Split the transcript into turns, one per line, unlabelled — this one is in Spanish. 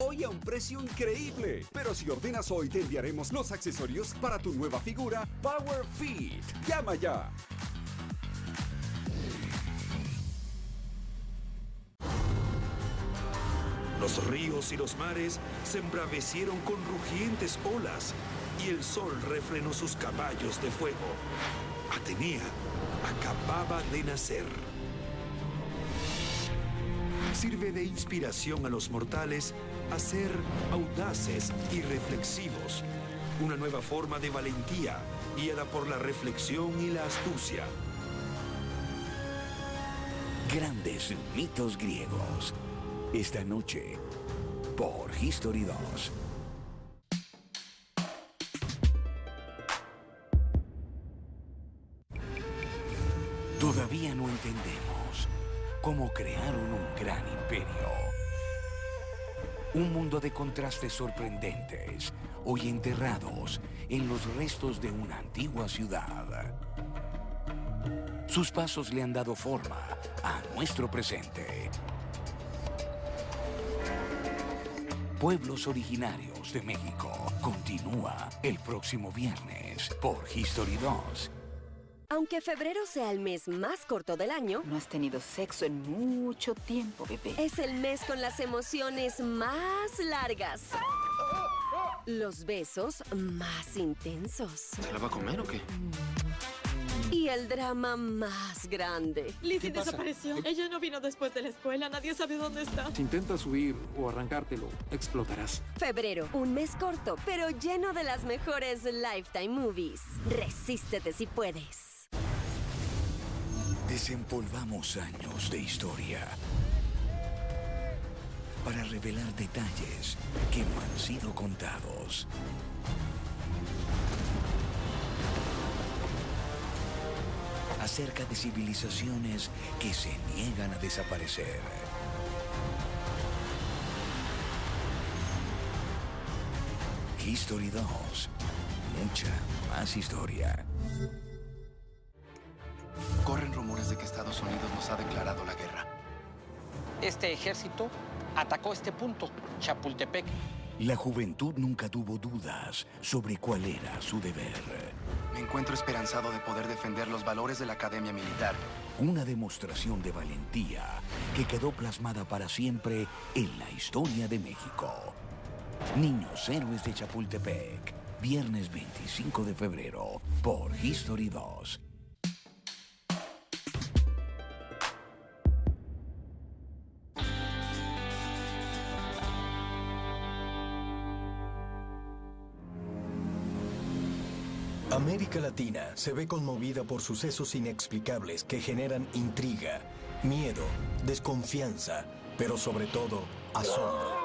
Hoy a un precio increíble. Pero si ordenas hoy te enviaremos los accesorios para tu nueva figura Power Fit. Llama ya.
Los ríos y los mares se embravecieron con rugientes olas y el sol refrenó sus caballos de fuego. Atenea acababa de nacer. Sirve de inspiración a los mortales a ser audaces y reflexivos. Una nueva forma de valentía guiada por la reflexión y la astucia.
Grandes mitos griegos. Esta noche, por History 2. Todavía no entendemos cómo crearon un gran imperio. Un mundo de contrastes sorprendentes, hoy enterrados en los restos de una antigua ciudad. Sus pasos le han dado forma a nuestro presente. Pueblos originarios de México continúa el próximo viernes por History 2.
Aunque febrero sea el mes más corto del año,
No has tenido sexo en mucho tiempo, bebé.
es el mes con las emociones más largas. Los besos más intensos.
¿Se la va a comer o qué?
Y el drama más grande.
Lizzie desapareció. Ella no vino después de la escuela. Nadie sabe dónde está.
Si intentas huir o arrancártelo, explotarás.
Febrero, un mes corto, pero lleno de las mejores Lifetime Movies. Resístete si puedes.
Desempolvamos años de historia para revelar detalles que no han sido contados. Acerca de civilizaciones que se niegan a desaparecer. History 2. Mucha más historia.
Corren rumores de que Estados Unidos nos ha declarado la guerra.
Este ejército atacó este punto, Chapultepec.
La juventud nunca tuvo dudas sobre cuál era su deber.
Me encuentro esperanzado de poder defender los valores de la Academia Militar.
Una demostración de valentía que quedó plasmada para siempre en la historia de México. Niños Héroes de Chapultepec, viernes 25 de febrero, por History 2.
América Latina se ve conmovida por sucesos inexplicables que generan intriga, miedo, desconfianza, pero sobre todo asombro.